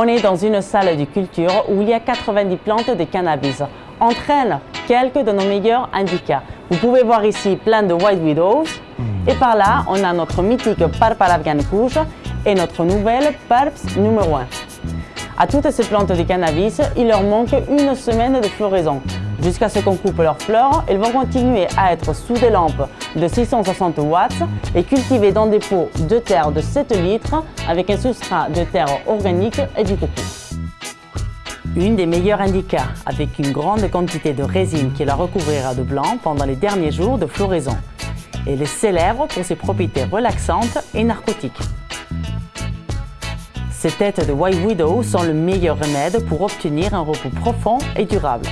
On est dans une salle de culture où il y a 90 plantes de cannabis. Entre elles, quelques de nos meilleurs indicas. Vous pouvez voir ici plein de White Widows. Et par là, on a notre mythique Parpal Afghan Kush et notre nouvelle Parps numéro 1. À toutes ces plantes de cannabis, il leur manque une semaine de floraison. Jusqu'à ce qu'on coupe leurs fleurs, elles vont continuer à être sous des lampes de 660 watts et cultivées dans des pots de terre de 7 litres avec un substrat de terre organique et du coco. Une des meilleures indicas avec une grande quantité de résine qui la recouvrira de blanc pendant les derniers jours de floraison. Elle est célèbre pour ses propriétés relaxantes et narcotiques. Ces têtes de White Widow sont le meilleur remède pour obtenir un repos profond et durable.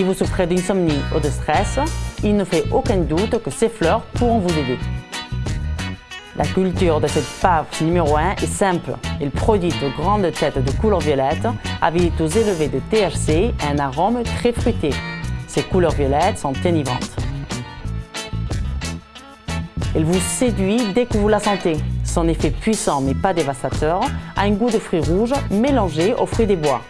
Si vous souffrez d'insomnie ou de stress, il ne fait aucun doute que ces fleurs pourront vous aider. La culture de cette pave numéro 1 est simple. Elle produit de grandes têtes de couleur violette avec des taux élevés de THC et un arôme très fruité. Ces couleurs violettes sont enivrantes. Elle vous séduit dès que vous la sentez. Son effet puissant mais pas dévastateur a un goût de fruits rouges mélangé aux fruits des bois.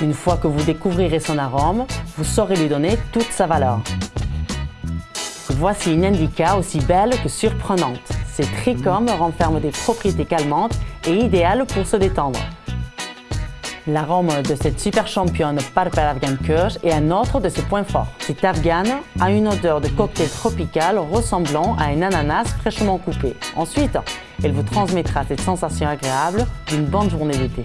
Une fois que vous découvrirez son arôme, vous saurez lui donner toute sa valeur. Voici une indica aussi belle que surprenante. Ces trichomes renferment des propriétés calmantes et idéales pour se détendre. L'arôme de cette super championne Purple Afghan Kush est un autre de ses points forts. Cette afghane a une odeur de cocktail tropical ressemblant à un ananas fraîchement coupé. Ensuite, elle vous transmettra cette sensation agréable d'une bonne journée d'été.